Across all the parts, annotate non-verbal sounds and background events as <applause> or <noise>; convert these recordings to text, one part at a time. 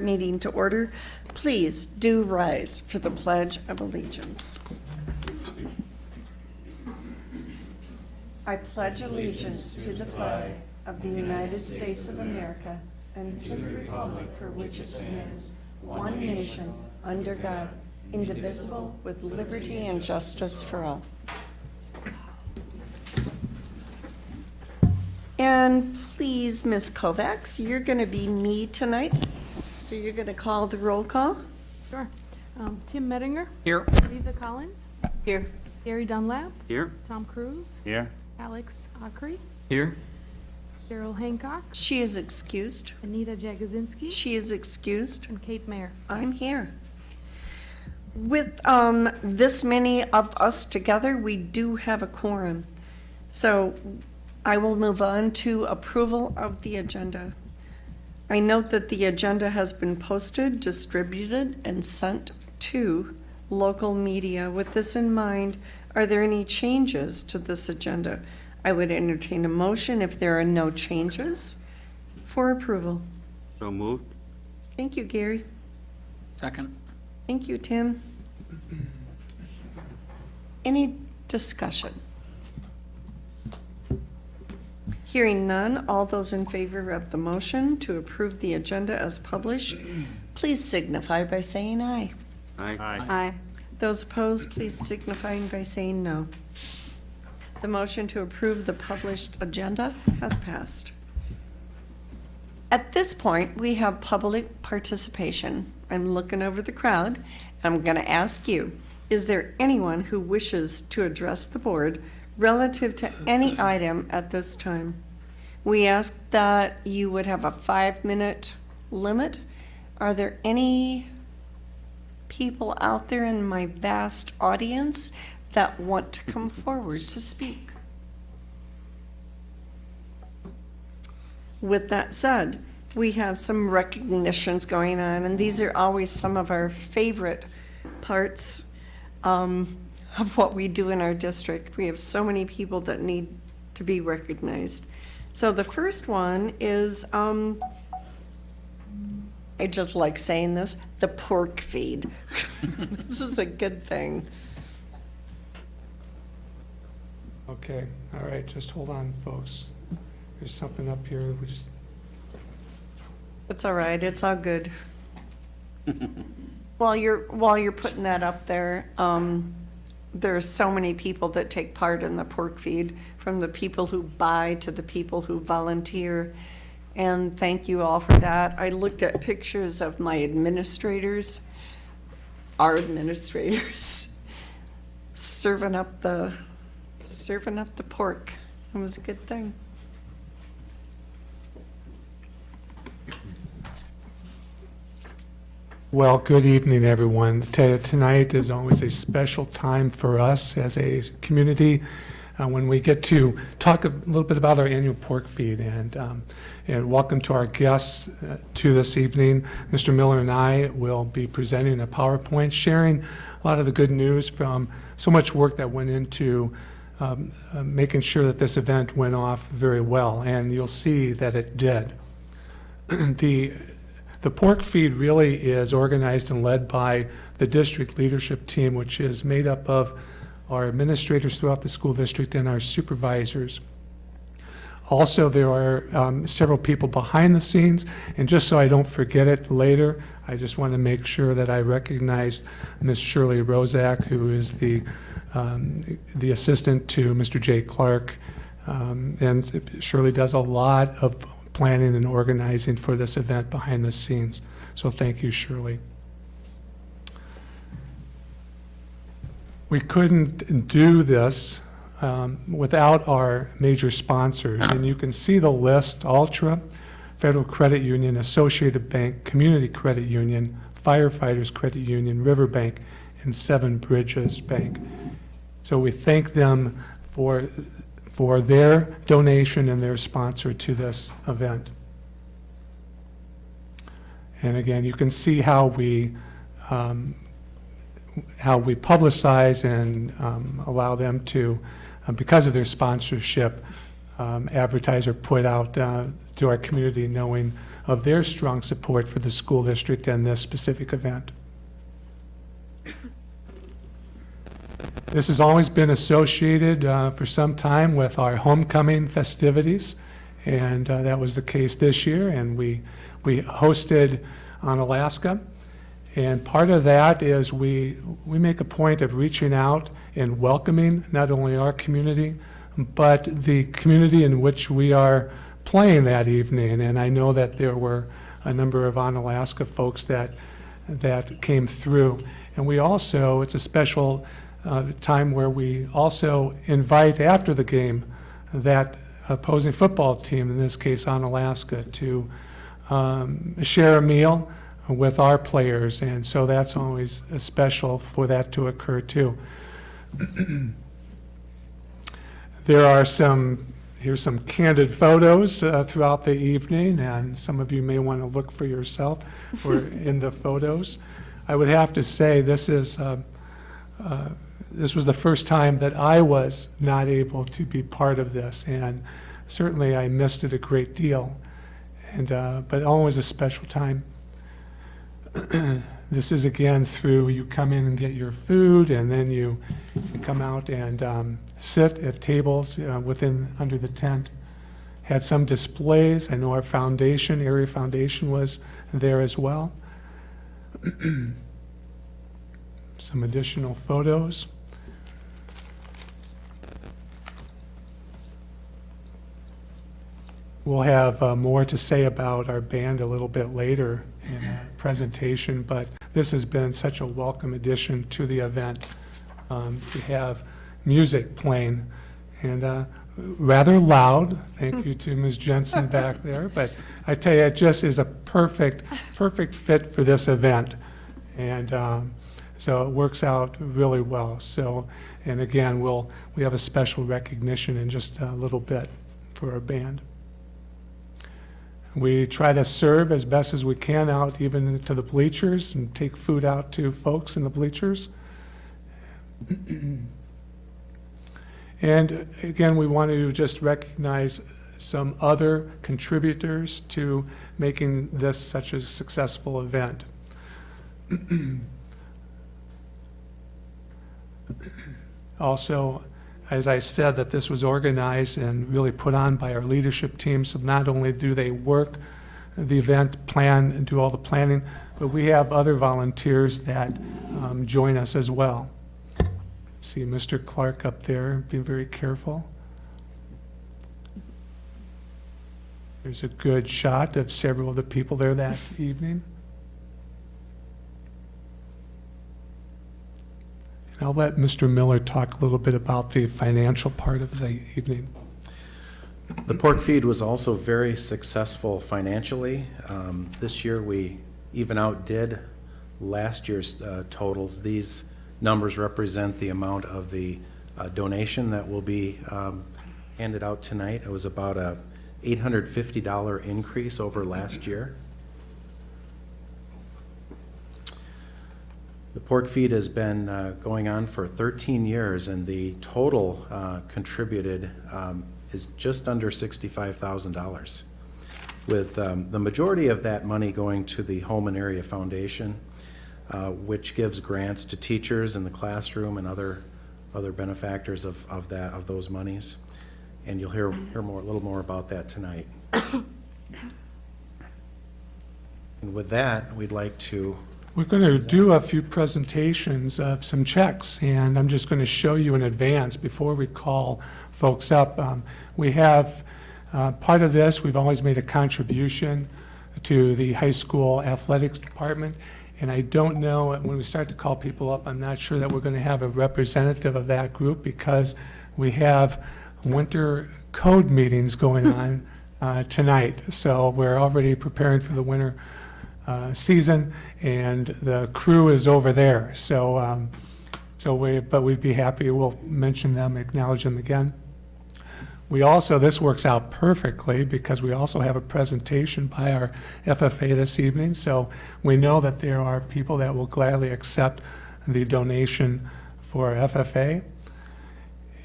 meeting to order. Please do rise for the Pledge of Allegiance. I pledge allegiance to the flag of the United States of America and to the republic for which it stands, one nation, under God, indivisible, with liberty and justice for all. And please, Ms. Kovacs, you're going to be me tonight, so you're going to call the roll call? Sure. Um, Tim Mettinger, Here. Lisa Collins, Here. Gary Dunlap, Here. Tom Cruise, Here. Alex Ockery, Here. Cheryl Hancock, She is excused. Anita Jagozinski, She is excused. and Kate Mayer. I'm here. With um, this many of us together, we do have a quorum. So I will move on to approval of the agenda. I note that the agenda has been posted, distributed, and sent to local media. With this in mind, are there any changes to this agenda? I would entertain a motion if there are no changes for approval. So moved. Thank you, Gary. Second. Thank you, Tim. Any discussion? Hearing none, all those in favor of the motion to approve the agenda as published, please signify by saying aye. Aye. Aye. Those opposed, please signify by saying no. The motion to approve the published agenda has passed. At this point, we have public participation. I'm looking over the crowd, and I'm going to ask you, is there anyone who wishes to address the board relative to any item at this time? We ask that you would have a five-minute limit. Are there any people out there in my vast audience that want to come forward to speak? With that said, we have some recognitions going on, and these are always some of our favorite parts um, of what we do in our district. We have so many people that need to be recognized. So the first one is, um, I just like saying this, the pork feed. <laughs> This is a good thing. Okay, all right, just hold on, folks. There's something up here, we just, It's all right, it's all good. <laughs> While you're, while you're putting that up there, um, there are so many people that take part in the pork feed, from the people who buy to the people who volunteer. And thank you all for that. I looked at pictures of my administrators, our administrators, <laughs> serving up the, serving up the pork. It was a good thing. Well, good evening, everyone. T- Tonight is always a special time for us as a community uh, when we get to talk a little bit about our annual pork feed. And, um, and welcome to our guests uh, to this evening. Mr. Miller and I will be presenting a PowerPoint, sharing a lot of the good news from so much work that went into um, uh, making sure that this event went off very well. And you'll see that it did. <clears throat> the the pork feed really is organized and led by the district leadership team, which is made up of our administrators throughout the school district and our supervisors. Also, there are um, several people behind the scenes, and just so I don't forget it later, I just want to make sure that I recognize Ms. Shirley Rozak, who is the, um, the assistant to Mr. Jay Clark. Um, and Shirley does a lot of planning and organizing for this event behind the scenes. So thank you, Shirley. We couldn't do this um, without our major sponsors, and you can see the list, Altra, Federal Credit Union, Associated Bank, Community Credit Union, Firefighters Credit Union, Riverbank, and Seven Bridges Bank. So we thank them for for their donation and their sponsor to this event. And again, you can see how we um, how we publicize and um, allow them to, uh, because of their sponsorship, um, advertiser put out uh, to our community, knowing of their strong support for the school district and this specific event. This has always been associated uh, for some time with our homecoming festivities, and uh, that was the case this year, and we, we hosted Onalaska. And part of that is we, we make a point of reaching out and welcoming not only our community, but the community in which we are playing that evening. And I know that there were a number of Onalaska folks that, that came through. And we also, it's a special uh, time where we also invite after the game that opposing football team, in this case Onalaska, to um, share a meal with our players. And so that's always special for that to occur too. <clears throat> There are some, here's some candid photos uh, throughout the evening, and some of you may want to look for yourself or in the photos. I would have to say, this is, uh, uh, this was the first time that I was not able to be part of this, and certainly I missed it a great deal, and, uh, but always a special time. <clears throat> This is again through, you come in and get your food, and then you come out and um, sit at tables uh, within, under the tent. Had some displays, I know our foundation, area foundation was there as well. <clears throat> Some additional photos. We'll have uh, more to say about our band a little bit later in a presentation, but this has been such a welcome addition to the event um, to have music playing and uh, rather loud. Thank you to Ms. Jensen back <laughs> there, but I tell you, it just is a perfect, perfect fit for this event. And um, so it works out really well. So, and again, we'll, we have a special recognition in just a little bit for our band. We try to serve as best as we can out even to the bleachers and take food out to folks in the bleachers. <clears throat> And again, we want to just recognize some other contributors to making this such a successful event. <clears throat> Also, as I said, that this was organized and really put on by our leadership team, so not only do they work the event, plan, and do all the planning, but we have other volunteers that um, join us as well. See Mr. Clark up there, being very careful. There's a good shot of several of the people there that evening. And I'll let Mr. Miller talk a little bit about the financial part of the evening. The pork feed was also very successful financially. Um, This year, we even outdid last year's uh, totals. These numbers represent the amount of the uh, donation that will be um, handed out tonight. It was about a $850 increase over last year. The pork feed has been uh, going on for 13 years, and the total uh, contributed um, is just under $65,000, with um, the majority of that money going to the Holmen Area Foundation, uh, which gives grants to teachers in the classroom and other, other benefactors of, of that, of those monies. And you'll hear, hear more, a little more about that tonight. <coughs> And with that, we'd like to We're going to do a few presentations of some checks, and I'm just going to show you in advance before we call folks up. Um, We have, uh, part of this, we've always made a contribution to the high school athletics department, and I don't know, when we start to call people up, I'm not sure that we're going to have a representative of that group because we have winter code meetings going on uh, tonight. So we're already preparing for the winter uh, season, and the crew is over there. So, um, so we, but we'd be happy, we'll mention them, acknowledge them again. We also, this works out perfectly because we also have a presentation by our FFA this evening. So we know that there are people that will gladly accept the donation for FFA.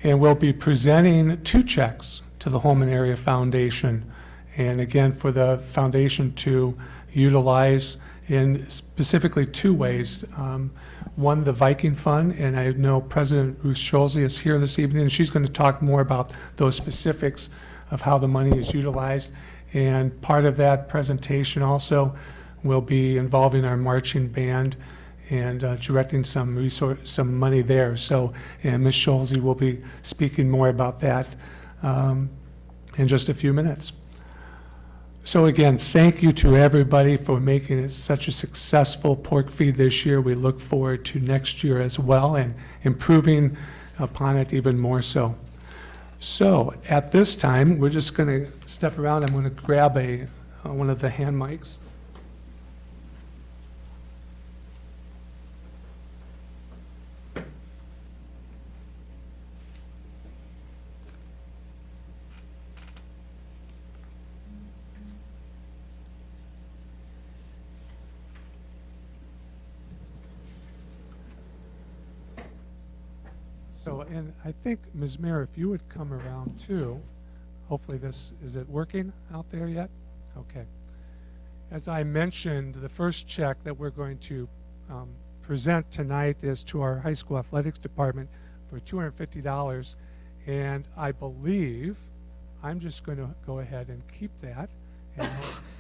And we'll be presenting two checks to the Holmen Area Foundation. And again, for the foundation to utilize in specifically two ways. Um, One, the Viking Fund, and I know President Ruth Scholze is here this evening, and she's going to talk more about those specifics of how the money is utilized. And part of that presentation also will be involving our marching band and uh, directing some resource, some money there. So, and Ms. Scholze will be speaking more about that um, in just a few minutes. So again, thank you to everybody for making it such a successful pork feed this year. We look forward to next year as well and improving upon it even more so. So at this time, we're just going to step around. I'm going to grab a, uh, one of the hand mics. So, and I think, Ms. Mayer, if you would come around too, hopefully this, is it working out there yet? Okay. As I mentioned, the first check that we're going to um, present tonight is to our high school athletics department for $250. And I believe, I'm just going to go ahead and keep that and,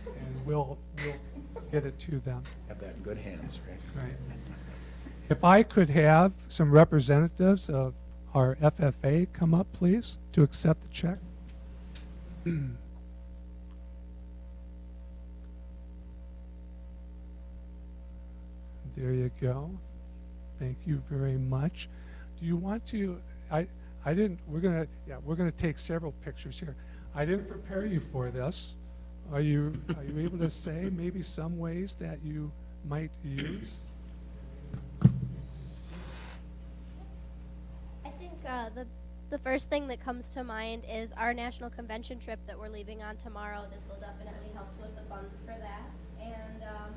and we'll, we'll get it to them. Have that in good hands, right? Right. If I could have some representatives of our FFA come up, please, to accept the check. <clears throat> There you go. Thank you very much. Do you want to, I, I didn't, we're gonna, yeah, we're gonna take several pictures here. I didn't prepare you for this. Are you, are you able to say maybe some ways that you might use? I think uh, the the first thing that comes to mind is our national convention trip that we're leaving on tomorrow. This will definitely help with the funds for that, and um,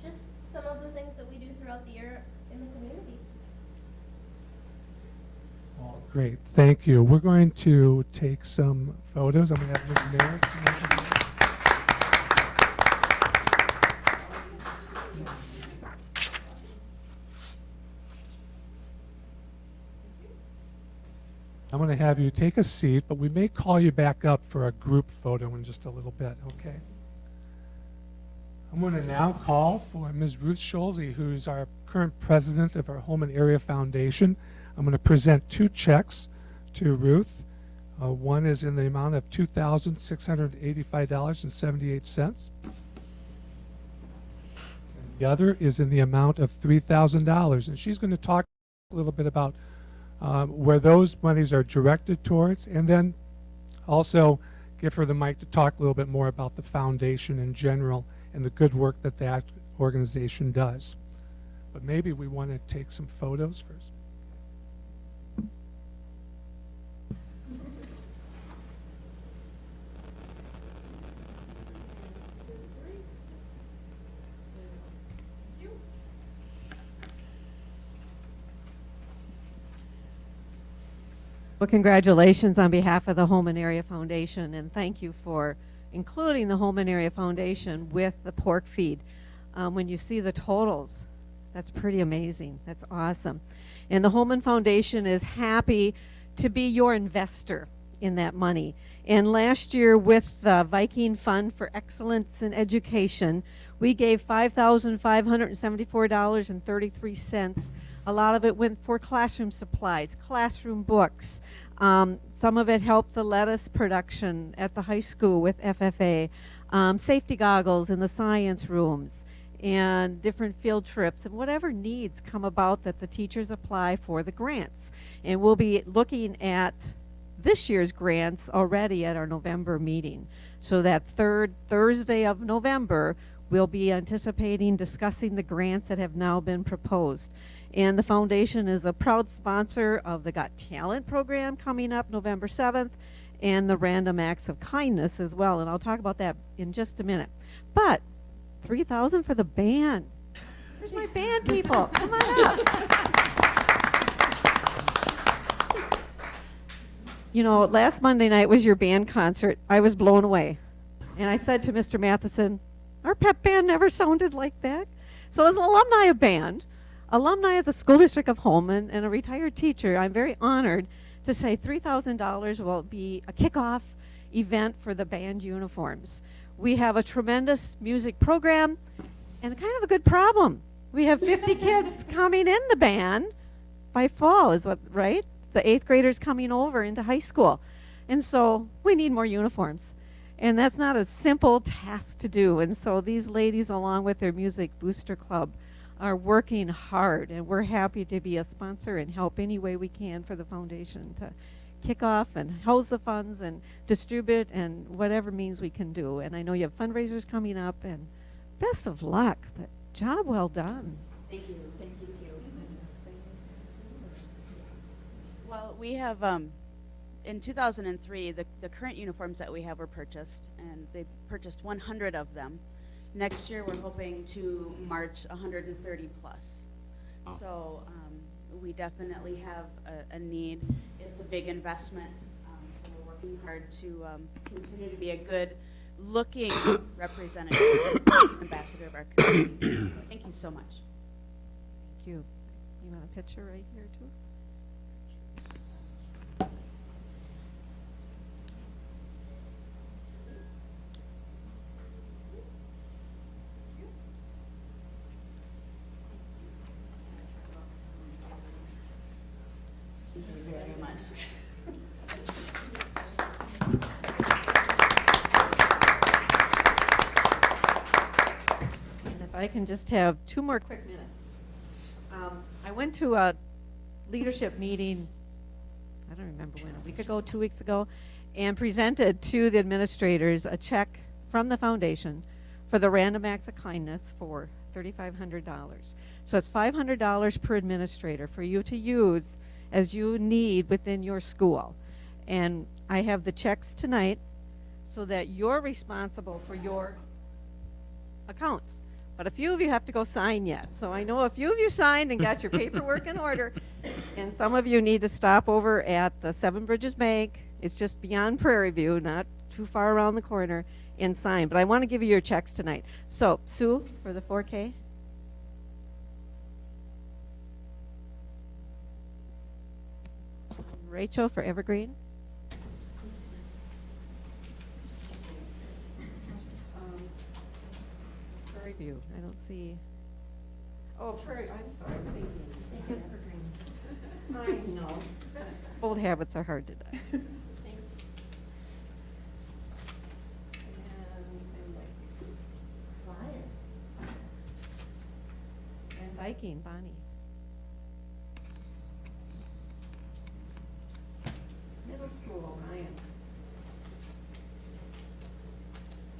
just some of the things that we do throughout the year in the community. Well, Great, thank you. We're going to take some photos. I'm going to have Ms. Merrick. I'm going to have you take a seat, but we may call you back up for a group photo in just a little bit, okay? I'm going to now call for Ms. Ruth Scholze, who's our current president of our Holmen Area Foundation. I'm going to present two checks to Ruth. Uh, one is in the amount of $2,685.78. The other is in the amount of $3,000. And she's going to talk a little bit about um, where those monies are directed towards, and then also give her the mic to talk a little bit more about the foundation in general and the good work that that organization does. But maybe we want to take some photos first. Well, congratulations on behalf of the Holmen Area Foundation, and thank you for including the Holmen Area Foundation with the pork feed. Um, when you see the totals, that's pretty amazing. That's awesome. And the Holmen Foundation is happy to be your investor in that money. And last year, with the Viking Fund for Excellence in Education, we gave $5,574.33 a lot of it went for classroom supplies, classroom books. Um, some of it helped the lettuce production at the high school with FFA, um, safety goggles in the science rooms, and different field trips, and whatever needs come about that the teachers apply for the grants. And we'll be looking at this year's grants already at our November meeting. So that third Thursday of November, we'll be anticipating discussing the grants that have now been proposed. And the foundation is a proud sponsor of the Got Talent program coming up November 7th and the Random Acts of Kindness as well. And I'll talk about that in just a minute. But 3000 for the band. Where's my band people? Come on up. you know, last Monday night was your band concert. I was blown away. And I said to Mr. Matheson, our pep band never sounded like that. So as an alumni of band, alumni of the School District of Holmen and a retired teacher, I'm very honored to say $3,000 will be a kickoff event for the band uniforms. We have a tremendous music program and kind of a good problem. We have 50 <laughs> kids coming in the band by fall is what, right? The eighth graders coming over into high school. And so we need more uniforms. And that's not a simple task to do. And so these ladies, along with their Music Booster Club, are working hard. And we're happy to be a sponsor and help any way we can for the foundation to kick off and house the funds and distribute and whatever means we can do. And I know you have fundraisers coming up and best of luck, but job well done. Thank you. Thank you. Well, we have, um, in 2003, the, the current uniforms that we have were purchased, and they purchased 100 of them. Next year, we're hoping to march 130 plus. So um, we definitely have a, a need. It's a big investment, um, so we're working hard to um, continue to be a good looking <coughs> representative, ambassador of our community. <coughs> Thank you so much. Thank you. You want a picture right here too? You very much. And if I can just have two more quick minutes. Um, I went to a leadership meeting, I don't remember when, a week ago, two weeks ago, and presented to the administrators a check from the foundation for the Random Acts of Kindness for $3,500. So it's $500 per administrator for you to use as you need within your school. And I have the checks tonight so that you're responsible for your accounts. But a few of you have to go sign yet. So I know a few of you signed and got your <laughs> paperwork in order. And some of you need to stop over at the Seven Bridges Bank. It's just beyond Prairie View, not too far around the corner, and sign. But I want to give you your checks tonight. So, Sue, for the 4K. Rachel for Evergreen. Um, Prairie View, I don't see. Oh, Prairie, I'm sorry, I'm thinking. Evergreen. I know. Old habits are hard to die. <laughs> And same like- And Middle school, oh, Ryan.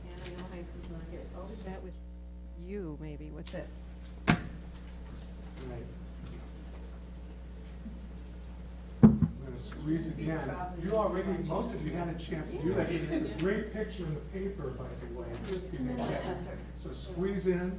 And I know high school's not here, so I'll do that with you, maybe, with this. Right. I'm gonna squeeze again. You already, most of you had a chance to do that. You had a great picture in the paper, by the way. So squeeze in.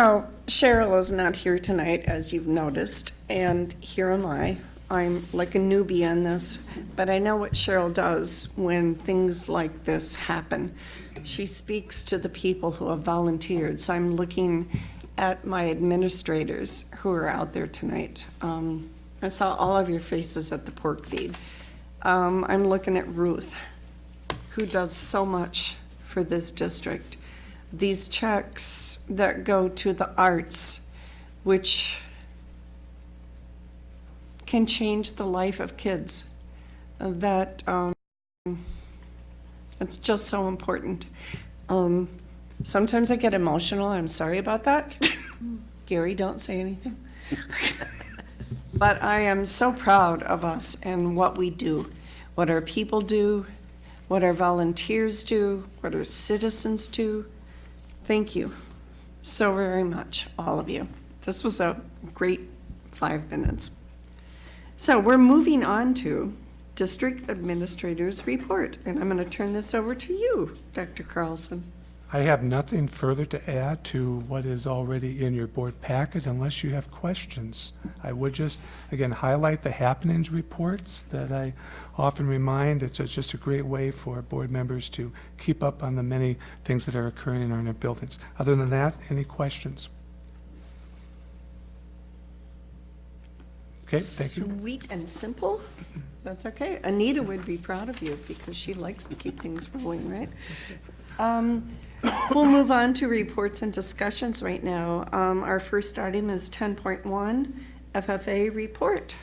So Cheryl is not here tonight, as you've noticed, and here am I. I'm like a newbie on this, but I know what Cheryl does when things like this happen. She speaks to the people who have volunteered, so I'm looking at my administrators who are out there tonight. Um, I saw all of your faces at the pork feed. Um, I'm looking at Ruth, who does so much for this district. These checks that go to the arts, which can change the life of kids. That, um, it's just so important. Um, sometimes I get emotional, I'm sorry about that. <laughs> Gary, don't say anything. <laughs> But I am so proud of us and what we do, what our people do, what our volunteers do, what our citizens do. Thank you so very much, all of you. This was a great five minutes. So we're moving on to District Administrator's Report, and I'm going to turn this over to you, Dr. Carlson. I have nothing further to add to what is already in your board packet unless you have questions. I would just, again, highlight the happenings reports that I often remind. It's just a great way for board members to keep up on the many things that are occurring in our buildings. Other than that, any questions? Okay, thank you. Sweet and simple. That's okay. Anita would be proud of you because she likes to keep things rolling, right? Um, <coughs> We'll move on to reports and discussions right now. Um, Our first item is 10.1, FFA report.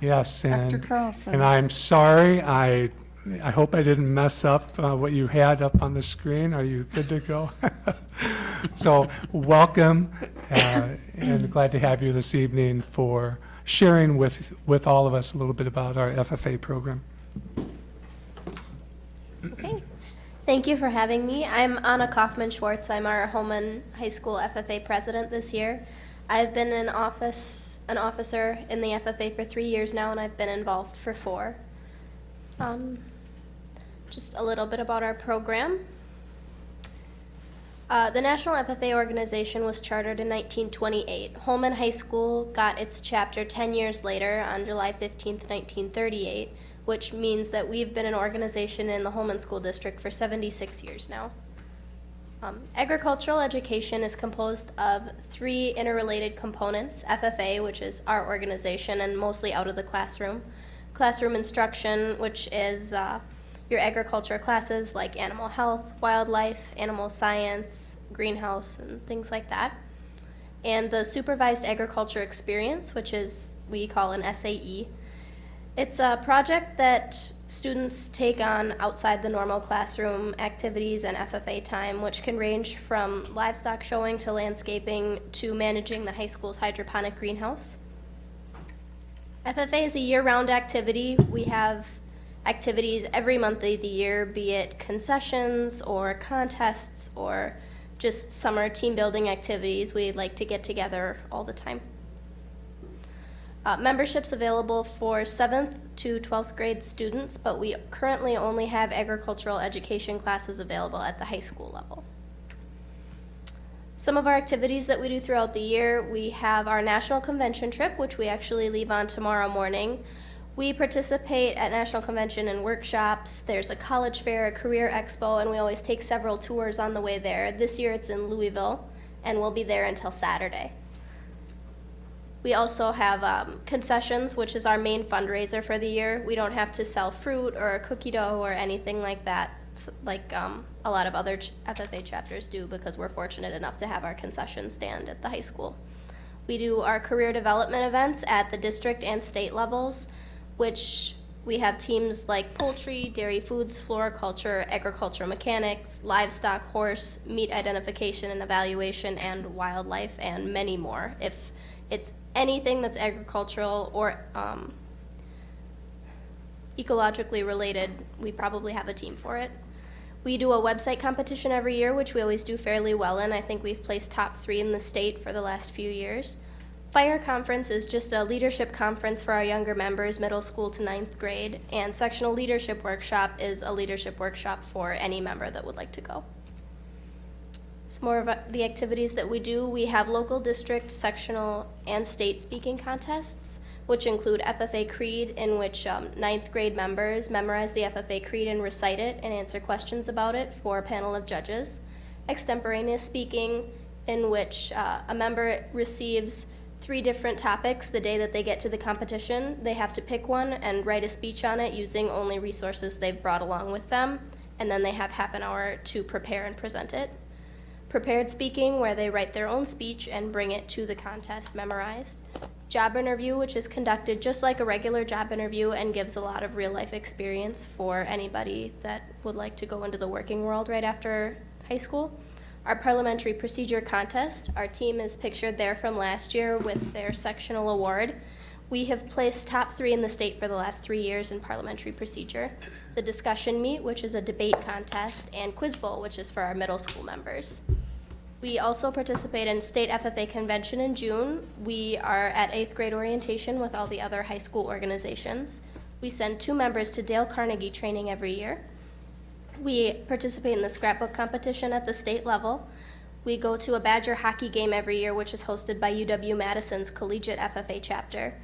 Yes, and. Dr. Carlson. And I'm sorry, I, I hope I didn't mess up uh, what you had up on the screen. Are you good to go? <laughs> So, welcome, uh, and glad to have you this evening for sharing with, with all of us a little bit about our FFA program. Okay. Thank you for having me. I'm Anna Kaufman Schwartz. I'm our Holmen High School FFA president this year. I've been in office, an officer in the FFA for three years now, and I've been involved for four. Um, just a little bit about our program. Uh, the National FFA organization was chartered in 1928. Holmen High School got its chapter 10 years later on July 15, 1938, which means that we've been an organization in the Holmen School District for 76 years now. Um, agricultural education is composed of three interrelated components FFA, which is our organization and mostly out of the classroom, classroom instruction, which is uh, your agriculture classes like animal health, wildlife, animal science, greenhouse, and things like that. And the supervised agriculture experience, which is we call an SAE. It's a project that students take on outside the normal classroom activities and FFA time, which can range from livestock showing to landscaping to managing the high school's hydroponic greenhouse. FFA is a year-round activity. We have activities every month of the year, be it concessions or contests or just summer team building activities. We like to get together all the time. Uh, membership's available for 7th to 12th grade students, but we currently only have agricultural education classes available at the high school level. Some of our activities that we do throughout the year, we have our national convention trip, which we actually leave on tomorrow morning. We participate at national convention and workshops. There's a college fair, a career expo, and we always take several tours on the way there. This year it's in Louisville, and we'll be there until Saturday. We also have um, concessions, which is our main fundraiser for the year. We don't have to sell fruit or cookie dough or anything like that, like um, a lot of other FFA chapters do, because we're fortunate enough to have our concession stand at the high school. We do our career development events at the district and state levels, which we have teams like poultry, dairy foods, floriculture, agriculture mechanics, livestock, horse, meat identification and evaluation, and wildlife, and many more. If it's anything that's agricultural or um, ecologically related, we probably have a team for it. We do a website competition every year, which we always do fairly well in. I think we've placed top three in the state for the last few years. Fire Conference is just a leadership conference for our younger members, middle school to ninth grade, and Sectional Leadership Workshop is a leadership workshop for any member that would like to go. Some more of the activities that we do, we have local district, sectional, and state speaking contests, which include FFA Creed, in which um, ninth grade members memorize the FFA Creed and recite it and answer questions about it for a panel of judges. Extemporaneous speaking, in which uh, a member receives three different topics the day that they get to the competition. They have to pick one and write a speech on it using only resources they've brought along with them, and then they have half an hour to prepare and present it. Prepared speaking, where they write their own speech and bring it to the contest memorized. job interview, which is conducted just like a regular job interview and gives a lot of real life experience for anybody that would like to go into the working world right after high school. Our parliamentary procedure contest, our team is pictured there from last year with their sectional award. We have placed top three in the state for the last three years in parliamentary procedure. The discussion meet, which is a debate contest, and quiz bowl, which is for our middle school members. We also participate in state FFA convention in June. We are at eighth grade orientation with all the other high school organizations. We send two members to Dale Carnegie training every year. We participate in the scrapbook competition at the state level. We go to a Badger hockey game every year, which is hosted by UW Madison's Collegiate FFA chapter.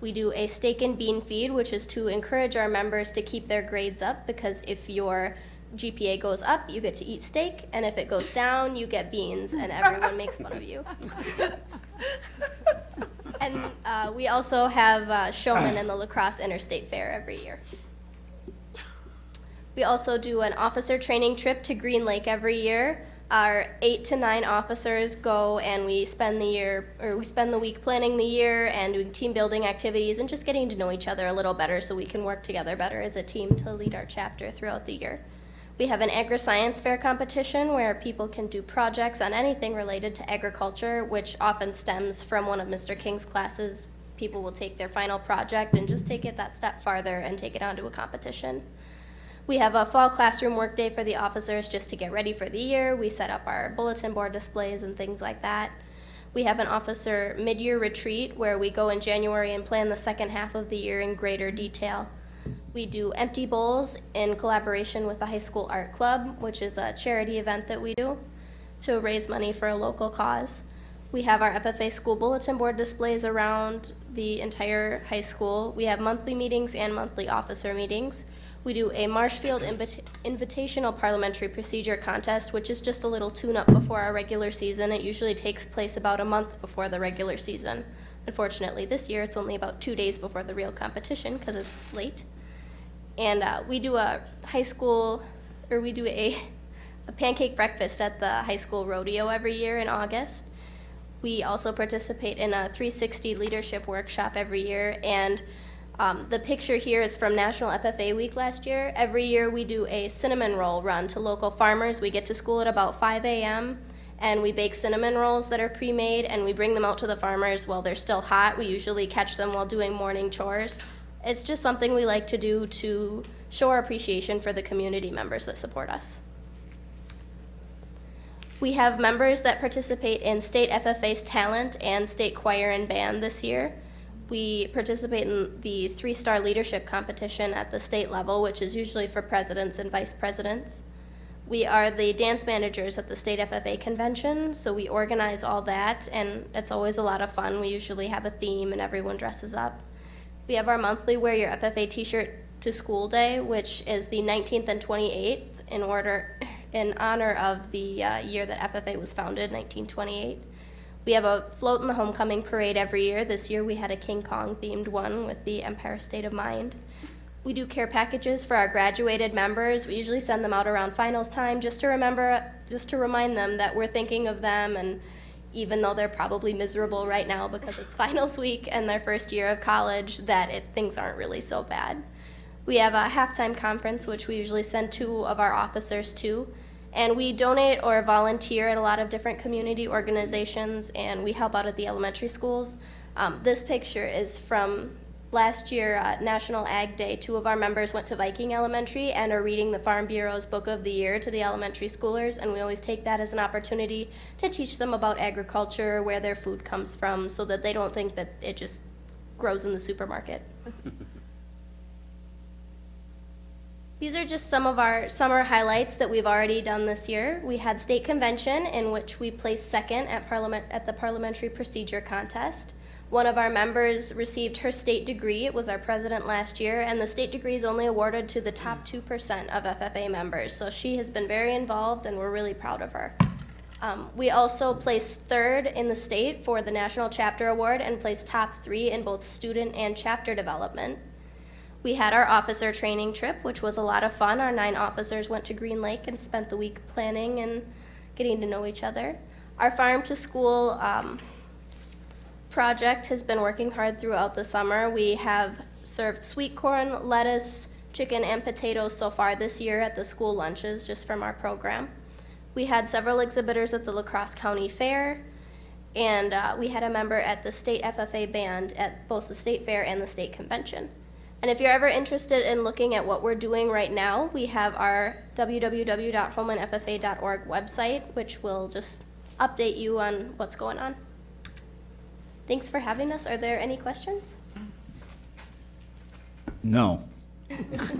We do a steak and bean feed, which is to encourage our members to keep their grades up because if your GPA goes up, you get to eat steak, and if it goes down, you get beans, and everyone makes fun of you. And uh, we also have uh, showmen in the La Crosse interstate fair every year. We also do an officer training trip to Green Lake every year. Our eight to nine officers go and we spend the year, or we spend the week planning the year and doing team building activities and just getting to know each other a little better so we can work together better as a team to lead our chapter throughout the year. We have an agri-science fair competition where people can do projects on anything related to agriculture, which often stems from one of Mr. King's classes. People will take their final project and just take it that step farther and take it onto a competition. We have a fall classroom workday for the officers just to get ready for the year. We set up our bulletin board displays and things like that. We have an officer mid-year retreat where we go in January and plan the second half of the year in greater detail. We do empty bowls in collaboration with the high school art club, which is a charity event that we do to raise money for a local cause. We have our FFA school bulletin board displays around the entire high school. We have monthly meetings and monthly officer meetings. We do a Marshfield invita- Invitational Parliamentary Procedure Contest, which is just a little tune-up before our regular season. It usually takes place about a month before the regular season. Unfortunately, this year it's only about two days before the real competition because it's late. And uh, we do a high school, or we do a, a pancake breakfast at the high school rodeo every year in August. We also participate in a 360 leadership workshop every year, and um, the picture here is from National FFA Week last year. Every year we do a cinnamon roll run to local farmers. We get to school at about 5 a.m. and we bake cinnamon rolls that are pre-made and we bring them out to the farmers while they're still hot. We usually catch them while doing morning chores. It's just something we like to do to show our appreciation for the community members that support us. We have members that participate in state FFA's talent and state choir and band this year. We participate in the three-star leadership competition at the state level, which is usually for presidents and vice presidents. We are the dance managers at the state FFA convention, so we organize all that, and it's always a lot of fun. We usually have a theme and everyone dresses up. We have our monthly Wear Your FFA t-shirt to school day, which is the 19th and 28th in order, in honor of the uh, year that FFA was founded, 1928. We have a float in the homecoming parade every year. This year we had a King Kong themed one with the Empire State of Mind. We do care packages for our graduated members. We usually send them out around finals time just to remember, just to remind them that we're thinking of them and even though they're probably miserable right now because it's finals week and their first year of college, that it, things aren't really so bad. We have a halftime conference, which we usually send two of our officers to. And we donate or volunteer at a lot of different community organizations, and we help out at the elementary schools. Um, this picture is from last year, uh, National Ag Day. Two of our members went to Viking Elementary and are reading the Farm Bureau's Book of the Year to the elementary schoolers, and we always take that as an opportunity to teach them about agriculture, where their food comes from, so that they don't think that it just grows in the supermarket. <laughs> These are just some of our summer highlights that we've already done this year. We had state convention in which we placed second at parliament at the parliamentary procedure contest. One of our members received her state degree. It was our president last year, and the state degree is only awarded to the top 2% of FFA members. So she has been very involved, and we're really proud of her. Um, we also placed third in the state for the National Chapter Award and placed top three in both student and chapter development. We had our officer training trip, which was a lot of fun. Our nine officers went to Green Lake and spent the week planning and getting to know each other. Our farm to school um, project has been working hard throughout the summer. We have served sweet corn, lettuce, chicken, and potatoes so far this year at the school lunches, just from our program. We had several exhibitors at the La Crosse County Fair, and uh, we had a member at the state FFA band at both the state fair and the state convention. And if you're ever interested in looking at what we're doing right now, we have our www.homelandffa.org website, which will just update you on what's going on. Thanks for having us. Are there any questions? No.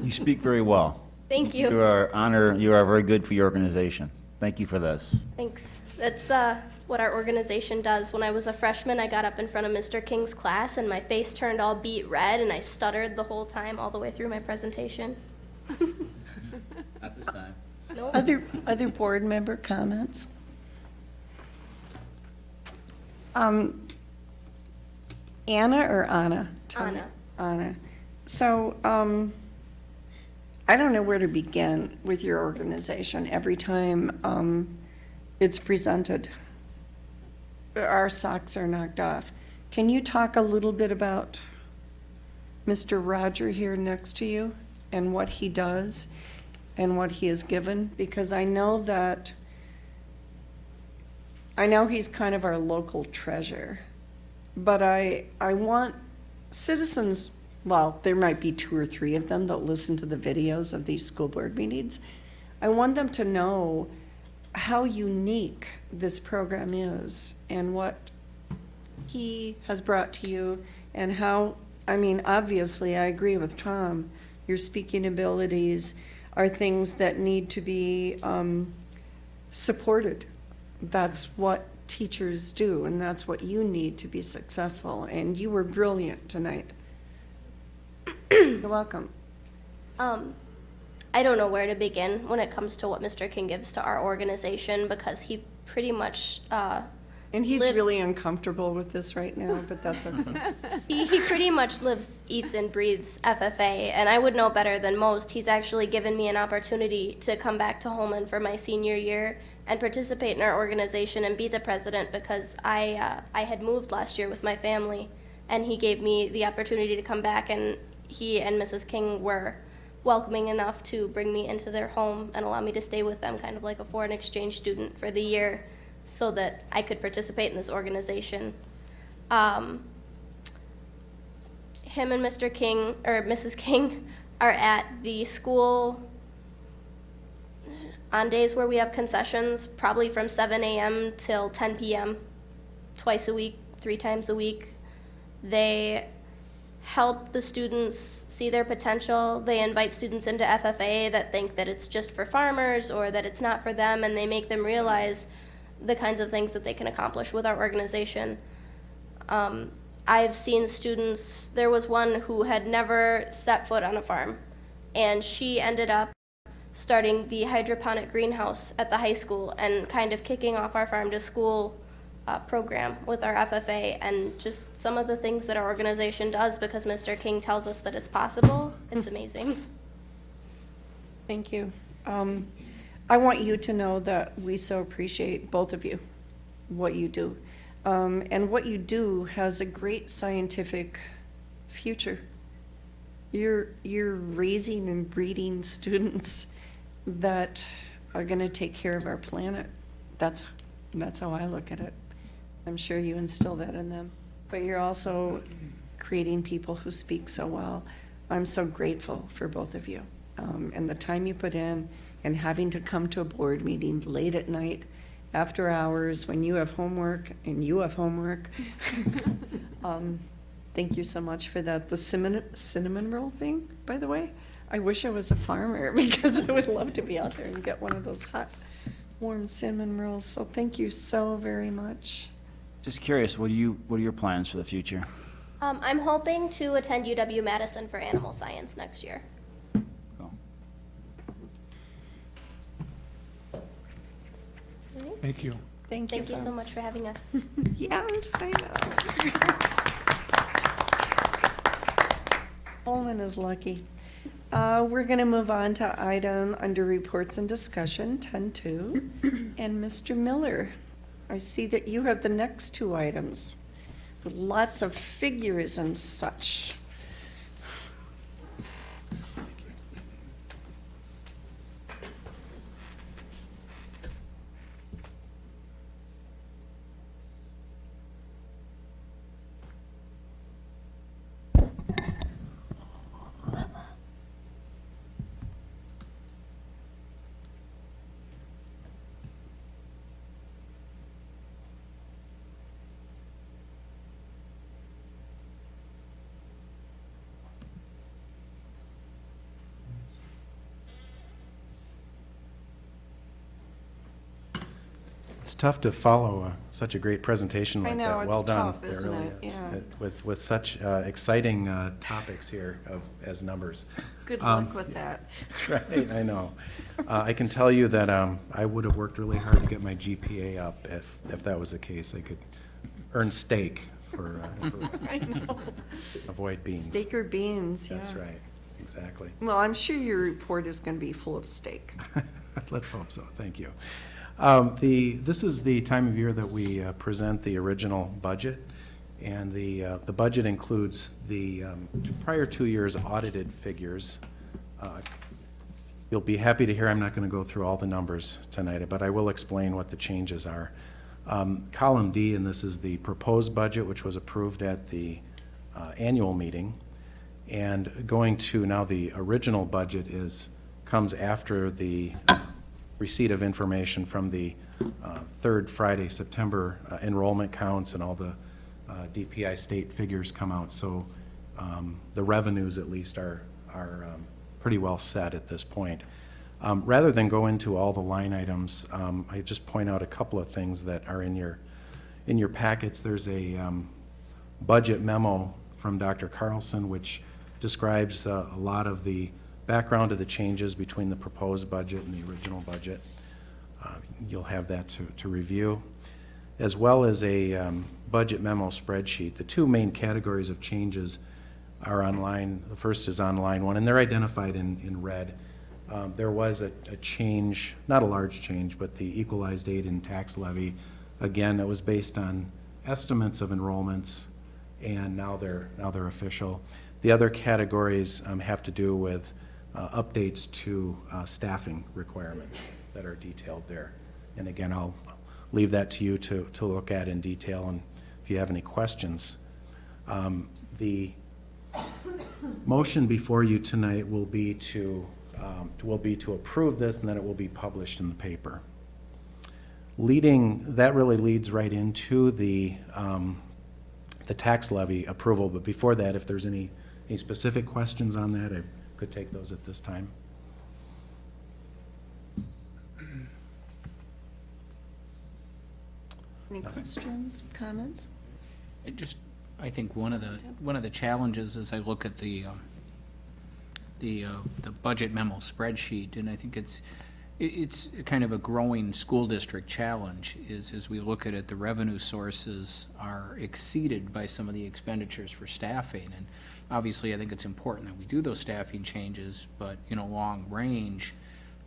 You speak very well. Thank You you. are honor, you are very good for your organization. Thank you for this. Thanks. That's uh, what our organization does. When I was a freshman, I got up in front of Mr. King's class and my face turned all beet red and I stuttered the whole time, all the way through my presentation. Not this time. No? Other, other board member comments? Um, Anna or Anna? Tell me. Anna. Anna. So, um, I don't know where to begin with your organization. Every time, um, it's presented, our socks are knocked off. Can you talk a little bit about Mr. Roger here next to you and what he does and what he has given? Because I know that, I know he's kind of our local treasure, but I, I want citizens, well, there might be two or three of them that listen to the videos of these school board meetings. I want them to know how unique this program is and what he has brought to you and how, I mean, obviously, I agree with Tom. Your speaking abilities are things that need to be um, supported. That's what teachers do, and that's what you need to be successful. And you were brilliant tonight. <clears throat> You're welcome. Um, I don't know where to begin when it comes to what Mr. King gives to our organization because he pretty much uh, And he's Lives- really uncomfortable with this right now, but that's okay. <laughs> he, he pretty much lives, eats, and breathes FFA, and I would know better than most. He's actually given me an opportunity to come back to Holmen for my senior year and participate in our organization and be the president because I uh, I had moved last year with my family, and he gave me the opportunity to come back, and he and Mrs. King were welcoming enough to bring me into their home and allow me to stay with them, kind of like a foreign exchange student for the year, so that I could participate in this organization. Um, him and Mr. King or Mrs. King <laughs> are at the school on days where we have concessions, probably from 7 a.m. till 10 p.m. twice a week, three times a week. They help the students see their potential. They invite students into FFA that think that it's just for farmers or that it's not for them, and they make them realize the kinds of things that they can accomplish with our organization. Um, I've seen students, there was one who had never set foot on a farm, and she ended up starting the hydroponic greenhouse at the high school and kind of kicking off our farm to school uh, program with our FFA and just some of the things that our organization does because Mr. King tells us that it's possible. It's amazing. Thank you. Um, I want you to know that we so appreciate both of you, what you do. Um, and what you do has a great scientific future. You're, you're raising and breeding <laughs> students that are gonna take care of our planet. That's, that's how I look at it. I'm sure you instill that in them. But you're also creating people who speak so well. I'm so grateful for both of you. Um, and the time you put in and having to come to a board meeting late at night, after hours, when you have homework and you have homework. <laughs> Um, Thank you so much for that. The cinnamon, cinnamon roll thing, by the way, I wish I was a farmer <laughs> because I would love to be out there and get one of those hot, warm cinnamon rolls. So thank you so very much. Just curious, what do you, what are your plans for the future? Um, I'm hoping to attend UW Madison for animal science next year. Cool. Thank you. Thank you, Thank you so much for having us. <laughs> <laughs> Yes, I know. Holmen is lucky. Uh, We're going to move on to item under reports and discussion, 10-2. <clears throat> And Mr. Miller, I see that you have the next two items. with lots of figures and such. Tough to follow uh, such a great presentation I like know, that. Well done. tough, really it? is. Yeah. With, with such uh, exciting uh, topics here of, as numbers. Good Um, luck with that. <laughs> That's right, I know. Uh, I can tell you that um, I would have worked really hard to get my GPA up if, if that was the case. I could earn steak for, uh, <laughs> for- I know. avoid beans. Steak or beans, yeah. That's right, exactly. Well, I'm sure your report is going to be full of steak. <laughs> Let's hope so, thank you. Um, The, this is the time of year that we uh, present the original budget, and the, uh, the budget includes the um, prior two years' audited figures. Uh, You'll be happy to hear I'm not going to go through all the numbers tonight, but I will explain what the changes are. Um, Column D, and this is the proposed budget, which was approved at the uh, annual meeting. And going to now the original budget is, comes after the receipt of information from the uh, third Friday, September uh, enrollment counts and all the uh, DPI state figures come out. So um, the revenues at least are, are um, pretty well set at this point. Um, Rather than go into all the line items, um, I just point out a couple of things that are in your, in your packets. There's a um, budget memo from Dr. Carlson, which describes uh, a lot of the background of the changes between the proposed budget and the original budget. Uh, You'll have that to, to review, as well as a um, budget memo spreadsheet. The two main categories of changes are online. The first is online one, and they're identified in, in red. Um, There was a, a change, not a large change, but the equalized aid and tax levy, again, that was based on estimates of enrollments, and now they're, now they're official. The other categories um, have to do with uh, updates to uh, staffing requirements that are detailed there. And again, I'll leave that to you to, to look at in detail, and if you have any questions. Um, The motion before you tonight will be to, um, will be to approve this, and then it will be published in the paper. Leading, that really leads right into the, um, the tax levy approval, but before that, if there's any, any specific questions on that, I could take those at this time. Any questions, comments? It just, I think one of the, one of the challenges as I look at the, um, the, uh, the budget memo spreadsheet, and I think it's, it, it's kind of a growing school district challenge, is as we look at it, the revenue sources are exceeded by some of the expenditures for staffing. And obviously, I think it's important that we do those staffing changes, but, you know, long range,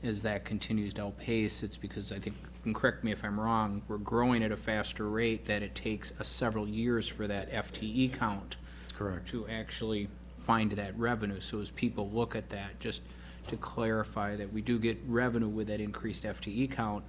as that continues to outpace, it's because I think, and correct me if I'm wrong, we're growing at a faster rate that it takes us several years for that FTE count Correct. to actually find that revenue. So as people look at that, just to clarify that we do get revenue with that increased FTE count,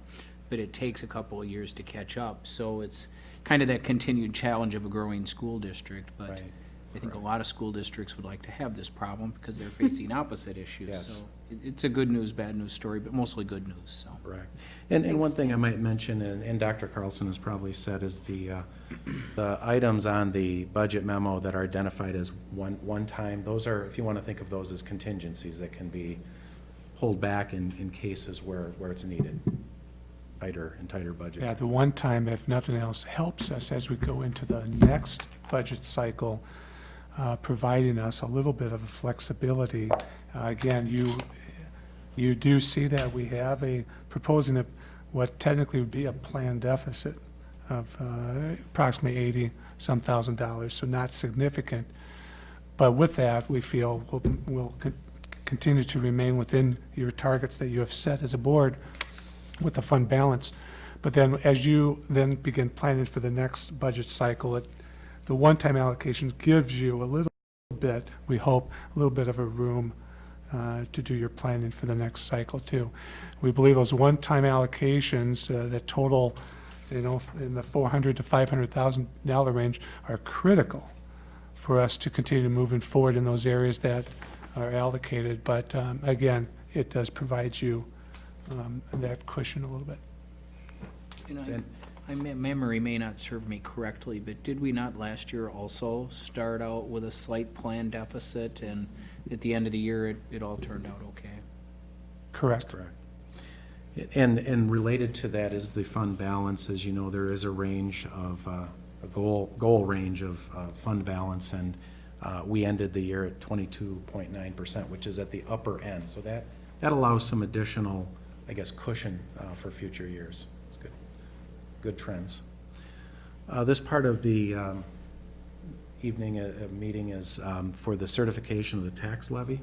but it takes a couple of years to catch up. So it's kind of that continued challenge of a growing school district, but Right. I think a lot of school districts would like to have this problem because they're <laughs> facing opposite issues. Yes. So it- it's a good news, bad news story, but mostly good news, so. Correct. And, and one Thanks, thing I might mention, and, and Dr. Carlson has probably said, is the, uh, the items on the budget memo that are identified as one, one-time, those are, if you want to think of those as contingencies that can be pulled back in, in cases where, where it's needed, tighter and tighter budget. Yeah, the one time, if nothing else, helps us as we go into the next budget cycle, uh, providing us a little bit of flexibility. Uh, Again, you, you do see that we have a, proposing a, what technically would be a planned deficit of uh, approximately 80-some thousand dollars, so not significant. But with that, we feel we'll, we'll con- continue to remain within your targets that you have set as a board with the fund balance. But then, as you then begin planning for the next budget cycle, it, the one-time allocation gives you a little bit, we hope, a little bit of a room uh, to do your planning for the next cycle too. We believe those one-time allocations uh, that total, you know, in the four hundred to five hundred thousand dollar range are critical for us to continue moving forward in those areas that are allocated. But um, again, it does provide you um, that cushion a little bit. You know, And- My me- memory may not serve me correctly, but did we not last year also start out with a slight plan deficit? And at the end of the year, it, it all turned out okay? Correct. Correct. And, and related to that is the fund balance. As you know, there is a range of, uh, a goal, goal range of uh, fund balance, and uh, we ended the year at twenty-two point nine percent, which is at the upper end. So that, that allows some additional, I guess, cushion uh, for future years. Good, trends. Uh, This part of the um, evening uh, uh, meeting is um, for the certification of the tax levy.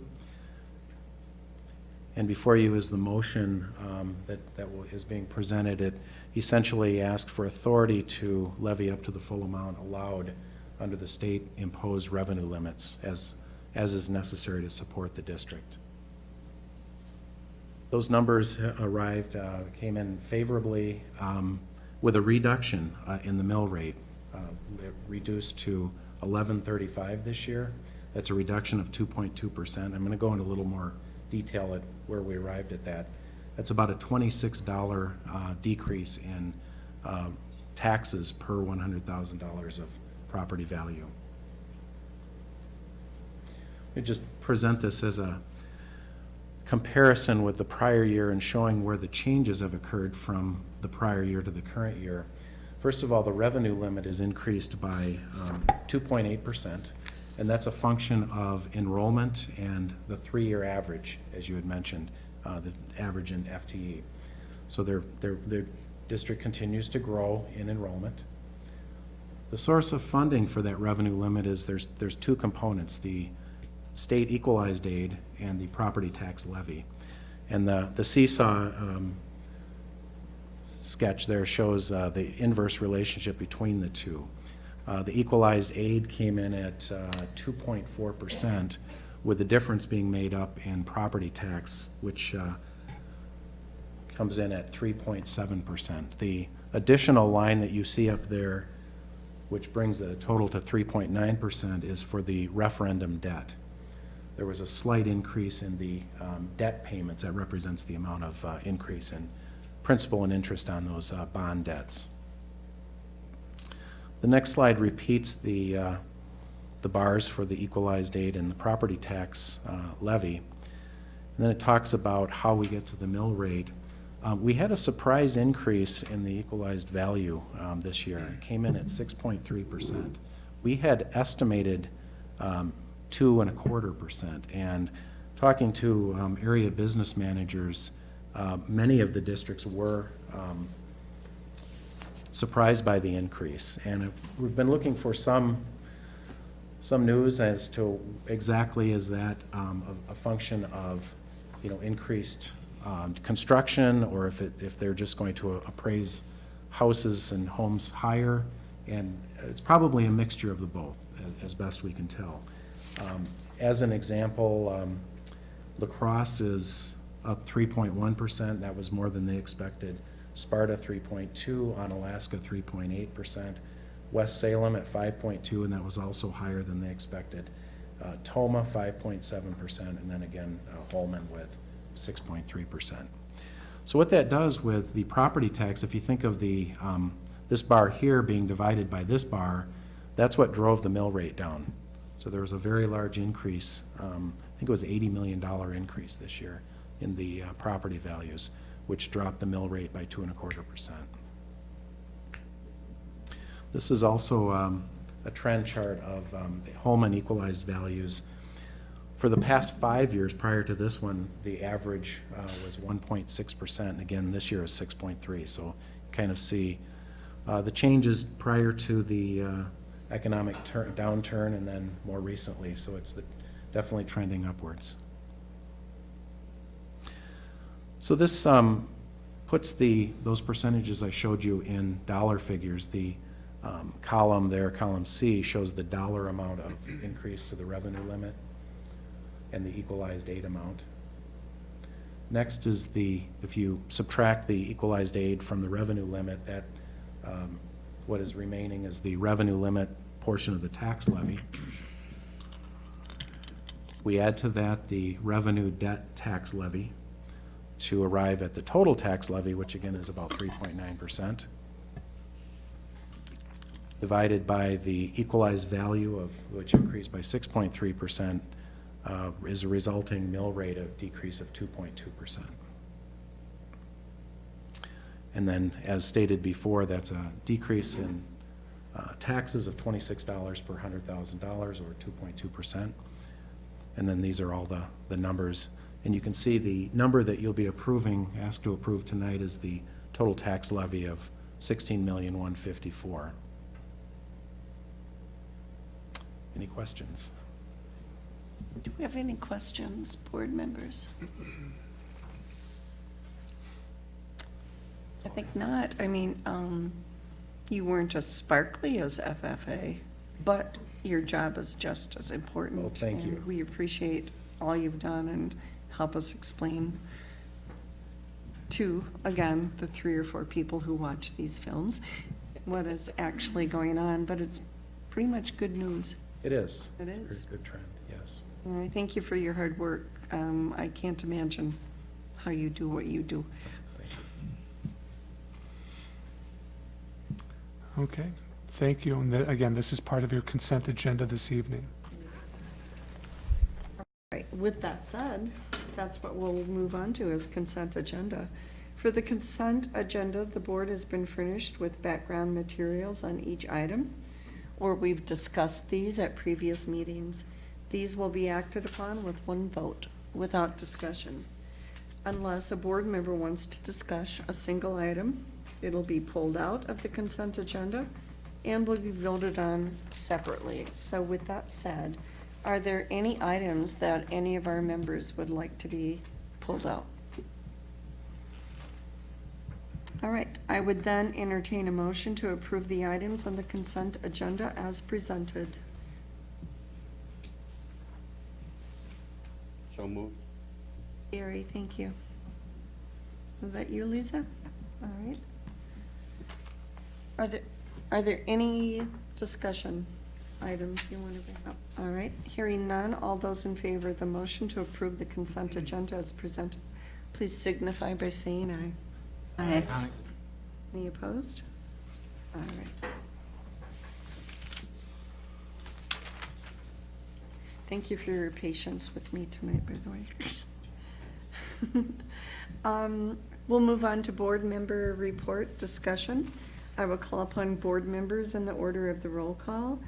And before you is the motion um, that, that is being presented. It essentially asks for authority to levy up to the full amount allowed under the state imposed revenue limits as, as is necessary to support the district. Those numbers arrived, uh, came in favorably um, with a reduction uh, in the mill rate. uh, Reduced to eleven thirty-five this year. That's a reduction of two point two percent. I'm gonna go into a little more detail at where we arrived at that. That's about a twenty-six dollar uh, decrease in uh, taxes per one hundred thousand dollars of property value. Me just present this as a comparison with the prior year and showing where the changes have occurred from the prior year to the current year. First of all, the revenue limit is increased by um, 2.8%, and that's a function of enrollment and the three-year average, as you had mentioned, uh, the average in FTE. So their, their, their district continues to grow in enrollment. The source of funding for that revenue limit is, there's, there's two components, the state equalized aid and the property tax levy. And the, the seesaw um, sketch there shows uh, the inverse relationship between the two. Uh, The equalized aid came in at uh, 2.4%, with the difference being made up in property tax, which uh, comes in at 3.7%. The additional line that you see up there, which brings the total to 3.9%, is for the referendum debt. There was a slight increase in the um, debt payments. That represents the amount of uh, increase in principal and interest on those uh, bond debts. The next slide repeats the, uh, the bars for the equalized aid and the property tax uh, levy. And then it talks about how we get to the mill rate. Um, We had a surprise increase in the equalized value um, this year. It came in at 6.3%. We had estimated um, two and a quarter percent. And talking to um, area business managers, uh, many of the districts were um, surprised by the increase. And it- we've been looking for some, some news as to exactly is that um, a a function of, you know, increased um, construction, or if it, if they're just going to appraise houses and homes higher. And it's probably a mixture of the both, as, as best we can tell. Um, As an example, um, La Crosse is up three point one percent, that was more than they expected. Sparta, 3.2, Onalaska three point eight percent. West Salem at five point two, and that was also higher than they expected. Uh, Tomah, five point seven percent, and then again, uh, Holmen with six point three percent. So what that does with the property tax, if you think of the, um, this bar here being divided by this bar, that's what drove the mill rate down. So there was a very large increase, um, I think it was eighty million dollar increase this year in the, uh, property values, which dropped the mill rate by two and a quarter percent. This is also, um, a trend chart of, um, the Holmen equalized values. For the past five years prior to this one, the average uh, was 1.6%, and again, this year is 6.3, so kind of see uh, the changes prior to the uh, economic tur- downturn and then more recently, so it's the- definitely trending upwards. So this um, puts the, those percentages I showed you in dollar figures. The um, column there, column C, shows the dollar amount of increase to the revenue limit and the equalized aid amount. Next is the, if you subtract the equalized aid from the revenue limit, that, um, what is remaining is the revenue limit portion of the tax levy. We add to that the revenue debt tax levy to arrive at the total tax levy, which again is about three point nine percent. Divided by the equalized value of, which increased by six point three percent, uh, is a resulting mill rate of decrease of two point two percent. And then, as stated before, that's a decrease in uh, taxes of twenty-six dollars per hundred thousand dollars, or two point two percent. And then these are all the, the numbers. And you can see the number that you'll be approving, asked to approve tonight is the total tax levy of sixteen million, one fifty-four. Any questions? Do we have any questions, board members? <clears throat> I think not. I mean, um, you weren't as sparkly as FFA, but your job is just as important. Well, thank you. We appreciate all you've done and help us explain to, again, the three or four people who watch these films, what is actually going on, but it's pretty much good news. It is. It It's a is. very Good trend, yes. And I thank you for your hard work. Um, I can't imagine how you do what you do. Thank you. Okay, thank you. And again, this is part of your consent agenda this evening. Right, with that said, that's what we'll move on to is consent agenda. For the consent agenda, the board has been furnished with background materials on each item, or we've discussed these at previous meetings. These will be acted upon with one vote, without discussion. Unless a board member wants to discuss a single item, it'll be pulled out of the consent agenda and will be voted on separately. So with that said, are there any items that any of our members would like to be pulled out? All right, I would then entertain a motion to approve the items on the consent agenda as presented. So moved. Gary, thank you. Was that you, Lisa? All right. Are there, are there any discussion items you want to bring up? All right, hearing none, all those in favor of the motion to approve the consent agenda as presented, please signify by saying aye. Aye. Any opposed? All right. Thank you for your patience with me tonight, by the way. <laughs> Um, We'll move on to board member report discussion. I will call upon board members in the order of the roll call.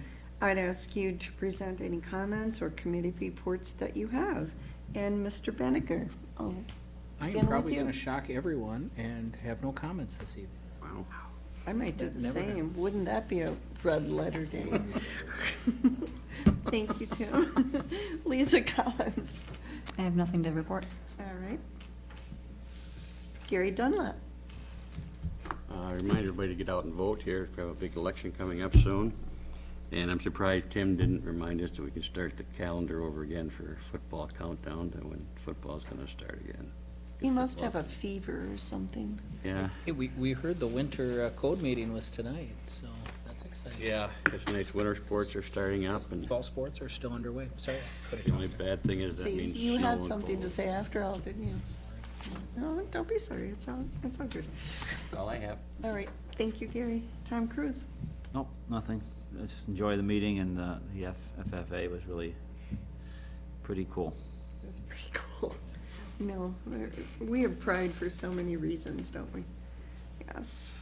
I'd ask you to present any comments or committee reports that you have. And Mr. Benneker, oh, I Begin am with probably you. gonna shock everyone and have no comments this evening. Wow. I might do the Never same. happens. Wouldn't that be a red letter day? <laughs> Thank you, Tim. <laughs> Lisa Collins. I have nothing to report. All right. Gary Dunlap. Uh, Remind everybody to get out and vote here. We have a big election coming up soon. And I'm surprised Tim didn't remind us that we can start the calendar over again for football countdown to when football's gonna start again. He must have a fever or something. Yeah, Hey, we, we heard the winter uh, code meeting was tonight, so that's exciting. yeah, it's nice. Winter sports are starting up and Ball sports are still underway. Sorry. the only bad thing is that See, means you had and something to say after all, didn't you? No, don't be sorry. It's all, it's all good. That's all I have. All right. Thank you, Gary. Tom Cruise. Nope, nothing. I just enjoy the meeting and uh, the F- FFA was really pretty cool. That's pretty cool. No, we're- we have pride for so many reasons, don't we? Yes.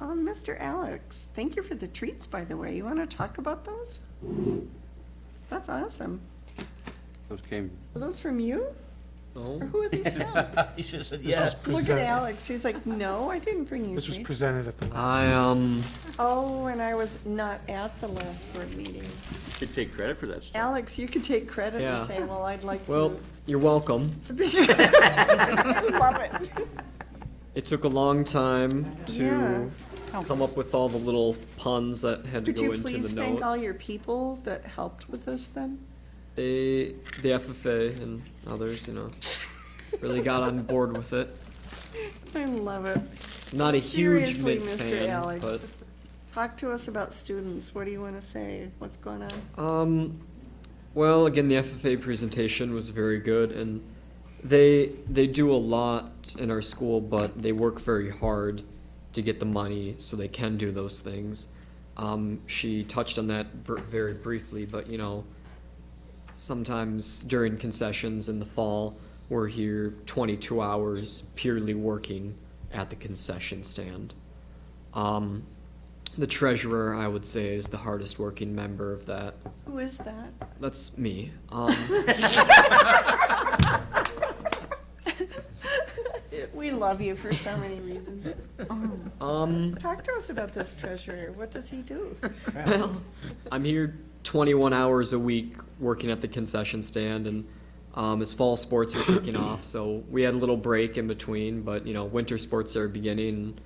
Um, Mr. Alex, thank you for the treats, by the way. You want to talk about those? That's awesome. Those came, Are those from you? Oh, Or who are these <laughs> from? He should said yes. Look at Alex. He's like, no, I didn't bring you This was treats. presented at the last. I, um, Oh, and I was not at the last board meeting. You should take credit for that stuff. Alex, you could take credit Yeah. and say, well, I'd like to. well, you're welcome. <laughs> Love it. It took a long time Yeah. to come up with all the little puns that had to Could go you into the notes. please thank all your people that helped with this then? They, the FFA and others, you know, really got on board with it. I love it. Not a huge Seriously, Mick Mr. fan, Alex, but talk to us about students. What do you want to say? What's going on? Um, well, again, the FFA presentation was very good, and they they do a lot in our school, but they work very hard to get the money so they can do those things. Um, she touched on that br- very briefly, but you know, sometimes during concessions in the fall, we're here 22 hours purely working at the concession stand. Um, the treasurer, I would say, is the hardest working member of that. Who is that? That's me. Um, <laughs> We love you for so many reasons. um, Talk to us about this treasurer. What does he do? well, I'm here 21 hours a week working at the concession stand, and um, as fall sports are kicking off, so we had a little break in between, but you know, winter sports are beginning,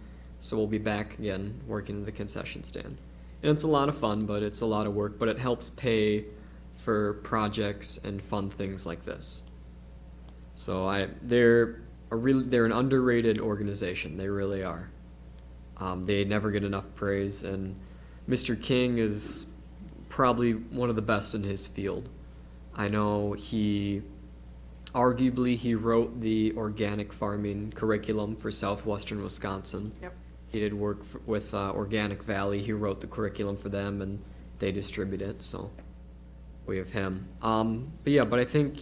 so we'll be back again working the concession stand. And it's a lot of fun, but it's a lot of work, but it helps pay for projects and fun things like this. So I, they're a really, they're an underrated organization. They really are. Um, they never get enough praise, and Mr. King is probably one of the best in his field. I know he, arguably, he wrote the organic farming curriculum for southwestern Wisconsin. Yep. He did work f- with uh, Organic Valley. He wrote the curriculum for them, and they distribute it. So we have him. Um, but yeah, but I think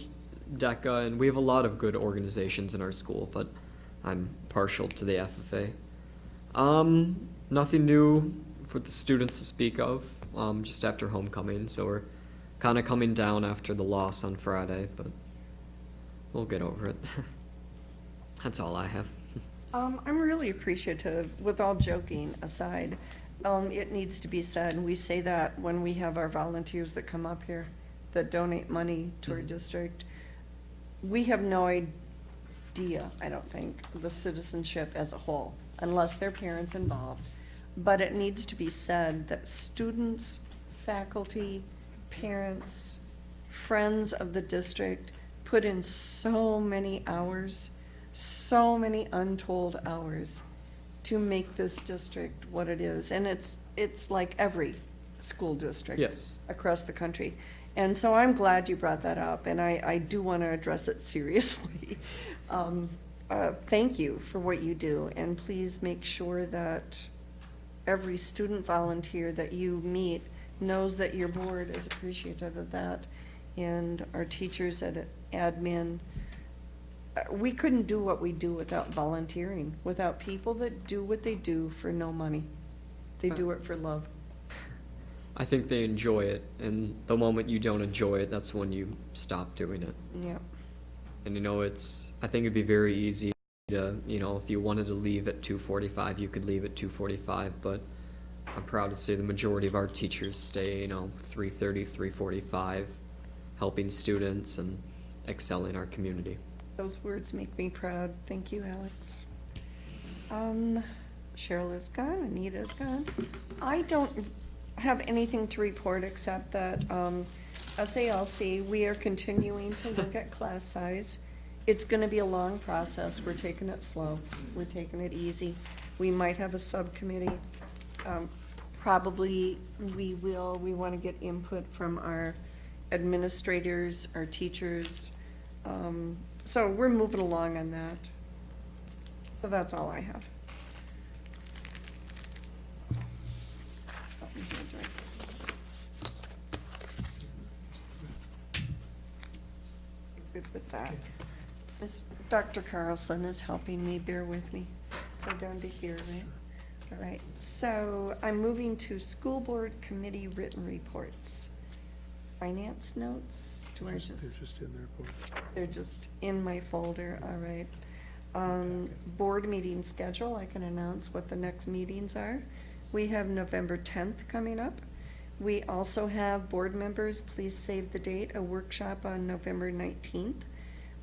DECA, and we have a lot of good organizations in our school, but I'm partial to the FFA. Um, nothing new for the students to speak of, um, just after homecoming, so we're kind of coming down after the loss on Friday, but we'll get over it. <laughs> That's all I have. Um, I'm really appreciative, with all joking aside. Um, it needs to be said, and we say that when we have our volunteers that come up here, that donate money to our district. We have no idea, I don't think, the citizenship as a whole, unless their parents involved. But it needs to be said that students, faculty, parents, friends of the district put in so many hours, so many untold hours to make this district what it is. And it's, it's like every school district Yes. across the country. And so I'm glad you brought that up, and I, I do want to address it <laughs> seriously. Um, uh, Thank you for what you do, and please make sure that every student volunteer that you meet knows that your board is appreciative of that, and our teachers at admin. Uh, We couldn't do what we do without volunteering, without people that do what they do for no money. They do it for love. I think they enjoy it, and the moment you don't enjoy it, that's when you stop doing it. Yeah. And you know, it's, I think it'd be very easy to, you know, if you wanted to leave at two forty-five, you could leave at two forty-five, but I'm proud to say the majority of our teachers stay, you know, 3:30, 3:45, helping students and excelling our community. Those words make me proud. Thank you, Alex. Um, Cheryl is gone, Anita is gone. I don't have anything to report except that, um, SALC, we are continuing to look at <laughs> class size. It's gonna be a long process. We're taking it slow. We're taking it easy. We might have a subcommittee. Um, probably we will, we wanna get input from our administrators, our teachers. Um, so we're moving along on that. So that's all I have. With that. Miss, Dr. Carlson is helping me, bear with me. So down to here, right? All right, so I'm moving to school board committee written reports. Finance notes, do I They're just? just in there. They're just in my folder, all right. Um, board meeting schedule, I can announce what the next meetings are. We have November tenth coming up. We also have board members, please save the date, a workshop on November nineteenth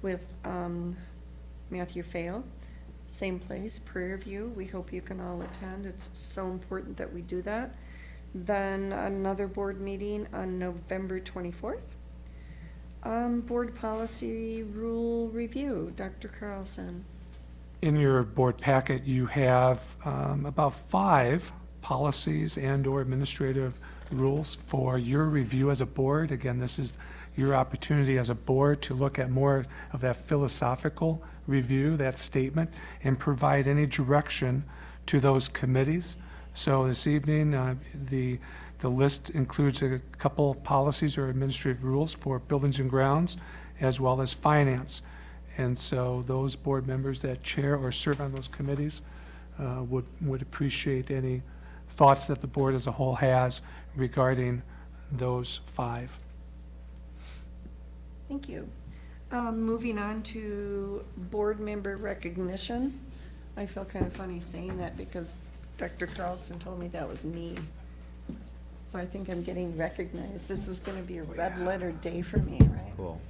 with, um, Matthew Fail. same place, Prairie View. We hope you can all attend. It's so important that we do that. Then another board meeting on November twenty-fourth. Um, board policy rule review, Dr. Carlson. In your board packet, you have um, about five policies and/or administrative rules for your review as a board. Again, this is your opportunity as a board to look at more of that philosophical review, that statement, and provide any direction to those committees. So this evening, uh, the, the list includes a couple of policies or administrative rules for buildings and grounds, as well as finance. And so those board members that chair or serve on those committees uh, would, would appreciate any thoughts that the board as a whole has regarding those five. Thank you. Um, moving on to board member recognition. I feel kind of funny saying that because Dr. Carlson told me that was me. So I think I'm getting recognized. This is gonna be a red letter day for me, right? Cool.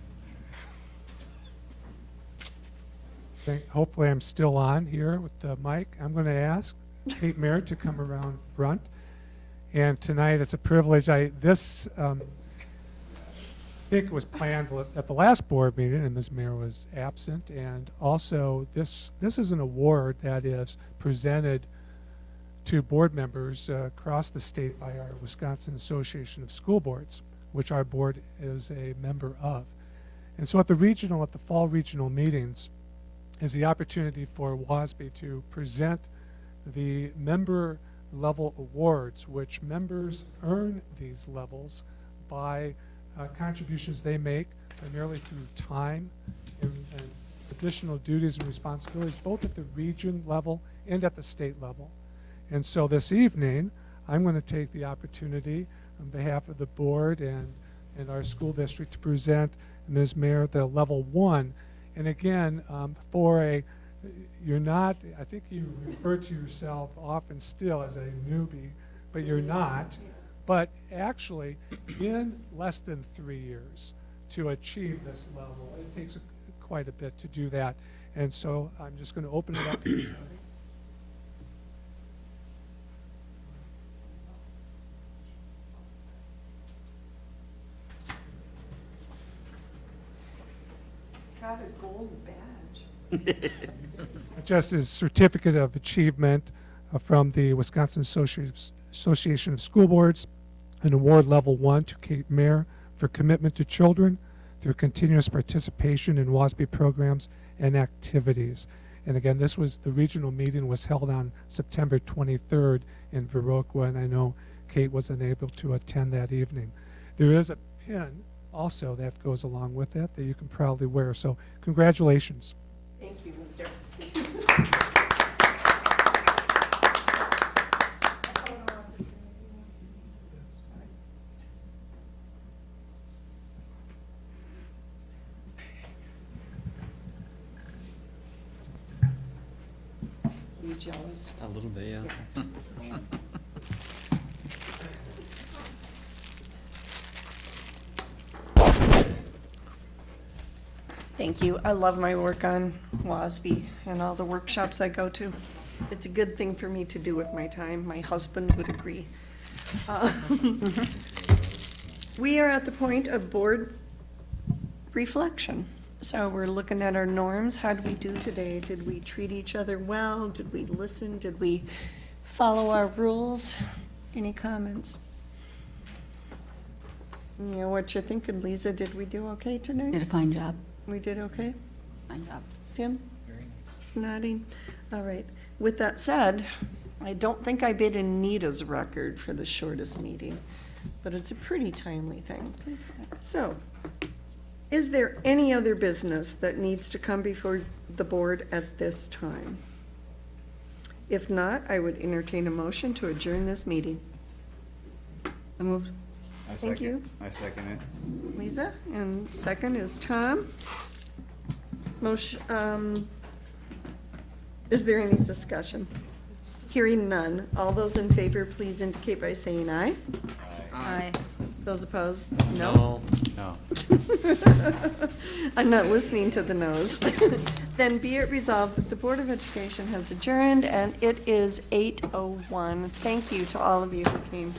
Okay, Hopefully, I'm still on here with the mic. I'm going to ask Kate Merritt to come around front. And tonight, it's a privilege. I, this, um, I think it was planned at the last board meeting, and Ms. Mayer was absent. And also, this, this is an award that is presented to board members uh, across the state by our Wisconsin Association of School Boards, which our board is a member of. And so at the regional, at the fall regional meetings, is the opportunity for WASB to present the member level awards, which members earn these levels by uh, contributions they make primarily through time and, and additional duties and responsibilities, both at the region level and at the state level. And so this evening, I'm going to take the opportunity on behalf of the board and, and our school district to present Ms. Mayer the level one. And again, um, for a, you're not, I think you refer to yourself often still as a newbie, but you're not. But actually, in less than three years to achieve this level, it takes a, quite a bit to do that. And so I'm just going to open it up. to <coughs> everybody. It's got a gold badge. <laughs> just as certificate of achievement uh, from the Wisconsin Associ- Association of School Boards, an award level one to Kate Mayer for commitment to children through continuous participation in WASB programs and activities. And again, this was, the regional meeting was held on September 23rd in Viroqua, and I know Kate was unable to attend that evening. There is a pin also that goes along with that that you can proudly wear. So congratulations. Thank you, Mr. <laughs> You jealous? A little bit, yeah. Thank you. I love my work on WASB and all the workshops I go to. It's a good thing for me to do with my time. My husband would agree. Uh, <laughs> We are at the point of board reflection. So we're looking at our norms. How did we do today? Did we treat each other well? Did we listen? Did we follow our rules? Any comments? You know, what you're thinking, Lisa? Did we do okay tonight? Did a fine job. We did okay? Fine job. Tim? It's nodding. All right. With that said, I don't think I beat Anita's record for the shortest meeting, but it's a pretty timely thing. So, is there any other business that needs to come before the board at this time? If not, I would entertain a motion to adjourn this meeting. I moved. I Thank second- you. I second it. Lisa, and second is Tom. Motion, um, is there any discussion? Hearing none. All those in favor, please indicate by saying aye. Aye. Those opposed? No. No. <laughs> I'm not listening to the no's. <laughs> Then be it resolved that the Board of Education has adjourned, and it is 8:01. Thank you to all of you who came